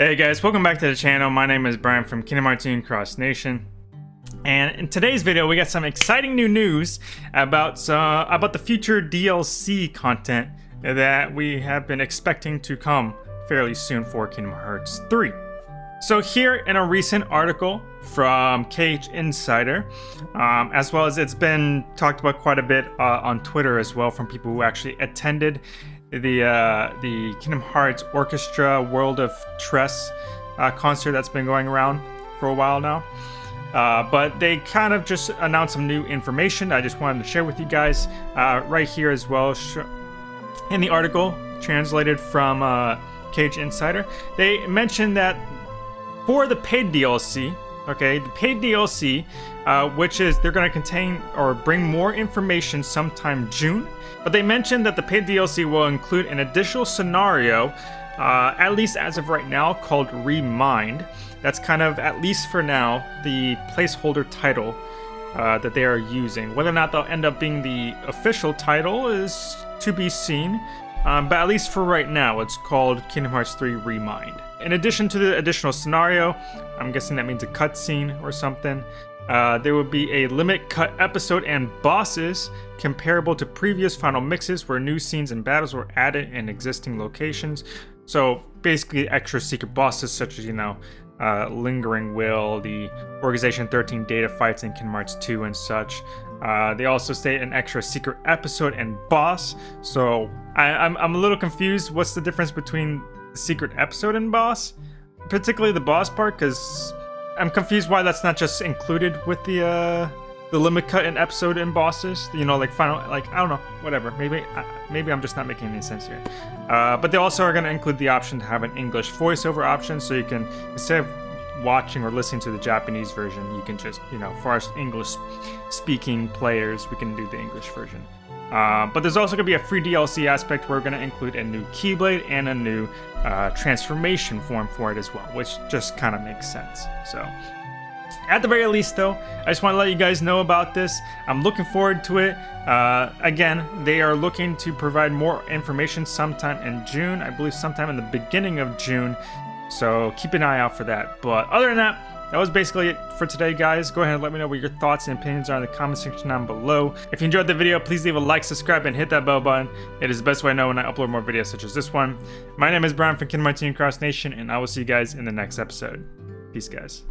Hey guys, welcome back to the channel. My name is Brian from Kingdom Hearts Cross Nation. And in today's video, we got some exciting new news about uh, about the future DLC content that we have been expecting to come fairly soon for Kingdom Hearts 3. So here in a recent article from KH Insider, um, as well as it's been talked about quite a bit uh, on Twitter as well from people who actually attended the uh, the Kingdom Hearts Orchestra World of Tres uh, concert that's been going around for a while now. Uh, but they kind of just announced some new information I just wanted to share with you guys uh, right here as well in the article translated from uh, KH Insider. They mentioned that for the paid DLC, okay, the paid DLC, uh, which is they're going to contain or bring more information sometime June. But they mentioned that the paid DLC will include an additional scenario, uh, at least as of right now, called Remind. That's kind of, at least for now, the placeholder title uh, that they are using. Whether or not they'll end up being the official title is to be seen. Um, but at least for right now, it's called Kingdom Hearts 3 Remind. In addition to the additional scenario, I'm guessing that means a cutscene or something, uh, there will be a limit cut episode and bosses comparable to previous final mixes where new scenes and battles were added in existing locations. So basically extra secret bosses such as, you know, uh, Lingering Will, the Organization 13 data fights in Kingdom Hearts 2 and such. Uh, they also state an extra secret episode and boss. So I, I'm, I'm a little confused. What's the difference between secret episode and boss? Particularly the boss part, because I'm confused why that's not just included with the uh, the limit cut and episode and bosses. You know, like final, like I don't know, whatever. Maybe maybe I'm just not making any sense here. Uh, but they also are going to include the option to have an English voiceover option, so you can instead of watching or listening to the Japanese version, you can just you know, for us English speaking players, we can do the English version. Uh, but there's also going to be a free DLC aspect where we're going to include a new Keyblade and a new uh, transformation form for it as well, which just kind of makes sense. So, at the very least, though, I just want to let you guys know about this. I'm looking forward to it. Uh, again, they are looking to provide more information sometime in June. I believe sometime in the beginning of June. So keep an eye out for that. But other than that, that was basically it for today, guys. Go ahead and let me know what your thoughts and opinions are in the comment section down below. If you enjoyed the video, please leave a like, subscribe, and hit that bell button. It is the best way I know when I upload more videos such as this one. My name is Brian from Kingdom Hearts Cross Nation, and I will see you guys in the next episode. Peace, guys.